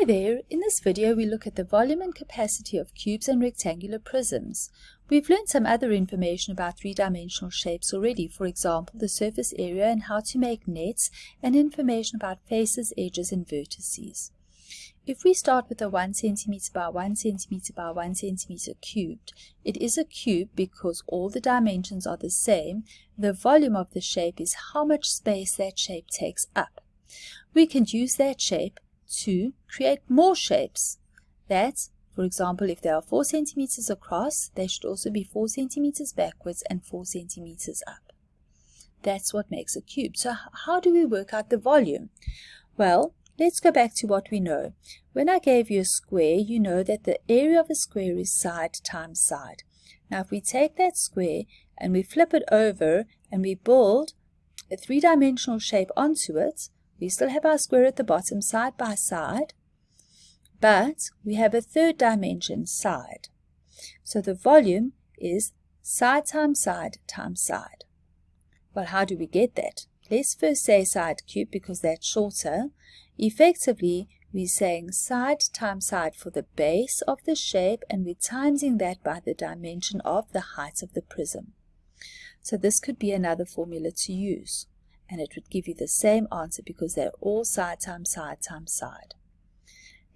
Hi there, in this video we look at the volume and capacity of cubes and rectangular prisms. We've learned some other information about three-dimensional shapes already, for example the surface area and how to make nets and information about faces, edges and vertices. If we start with a 1 cm by 1 cm by 1 cm cubed, it is a cube because all the dimensions are the same. The volume of the shape is how much space that shape takes up. We can use that shape to create more shapes. That, for example, if they are 4 centimeters across, they should also be 4 centimeters backwards and 4 centimeters up. That's what makes a cube. So how do we work out the volume? Well, let's go back to what we know. When I gave you a square, you know that the area of a square is side times side. Now if we take that square and we flip it over and we build a three-dimensional shape onto it, we still have our square at the bottom side by side, but we have a third dimension side. So the volume is side times side times side. Well, how do we get that? Let's first say side cube because that's shorter. Effectively, we're saying side times side for the base of the shape and we're timesing that by the dimension of the height of the prism. So this could be another formula to use and it would give you the same answer because they're all side times side times side.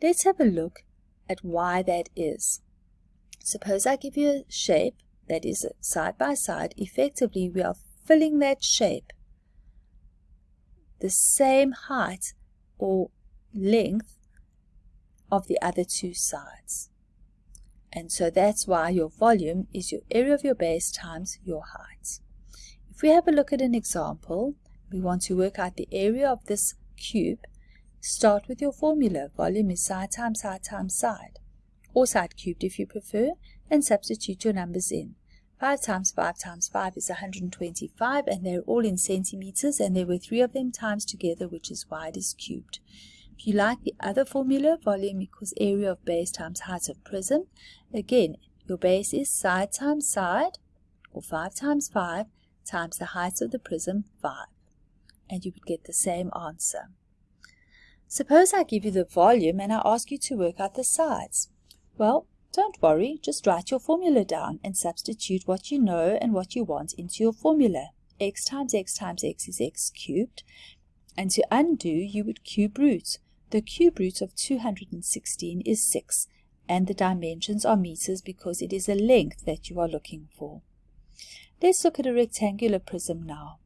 Let's have a look at why that is. Suppose I give you a shape that is side by side. Effectively, we are filling that shape the same height or length of the other two sides. And so that's why your volume is your area of your base times your height. If we have a look at an example, we want to work out the area of this cube, start with your formula. Volume is side times side times side, or side cubed if you prefer, and substitute your numbers in. 5 times 5 times 5 is 125 and they're all in centimeters and there were three of them times together which is why it is cubed. If you like the other formula, volume equals area of base times height of prism, again your base is side times side or 5 times 5 times the height of the prism 5 and you would get the same answer. Suppose I give you the volume and I ask you to work out the sides. Well, don't worry, just write your formula down and substitute what you know and what you want into your formula. x times x times x is x cubed. And to undo, you would cube root. The cube root of 216 is 6, and the dimensions are meters because it is a length that you are looking for. Let's look at a rectangular prism now.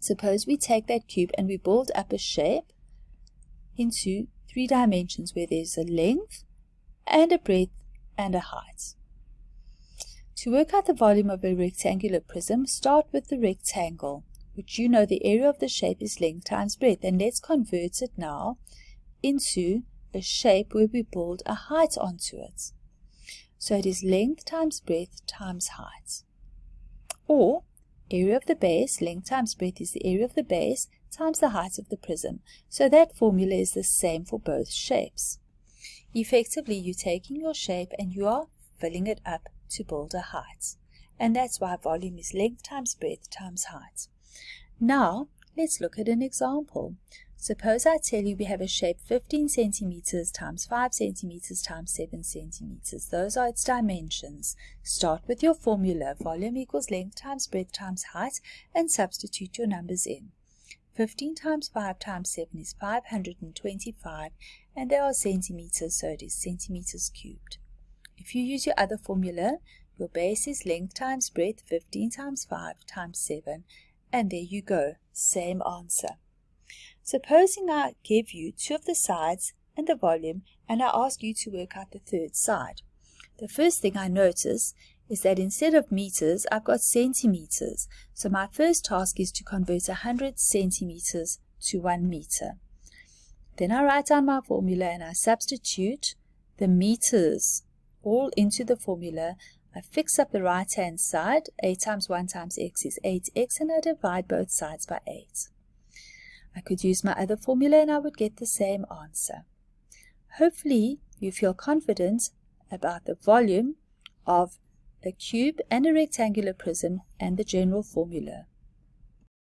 Suppose we take that cube and we build up a shape into three dimensions where there's a length and a breadth and a height. To work out the volume of a rectangular prism, start with the rectangle, which you know the area of the shape is length times breadth, and let's convert it now into a shape where we build a height onto it. So it is length times breadth times height. Or Area of the base, length times breadth is the area of the base times the height of the prism. So that formula is the same for both shapes. Effectively, you're taking your shape and you are filling it up to build a height. And that's why volume is length times breadth times height. Now, let's look at an example. Suppose I tell you we have a shape 15 centimeters times 5 centimeters times 7 centimeters. Those are its dimensions. Start with your formula. Volume equals length times breadth times height and substitute your numbers in. 15 times 5 times 7 is 525 and there are centimeters so it is centimeters cubed. If you use your other formula, your base is length times breadth 15 times 5 times 7 and there you go, same answer. Supposing I give you two of the sides and the volume and I ask you to work out the third side. The first thing I notice is that instead of meters, I've got centimeters. So my first task is to convert 100 centimeters to 1 meter. Then I write down my formula and I substitute the meters all into the formula. I fix up the right hand side, 8 times 1 times x is 8x, and I divide both sides by 8. I could use my other formula and I would get the same answer. Hopefully you feel confident about the volume of a cube and a rectangular prism and the general formula.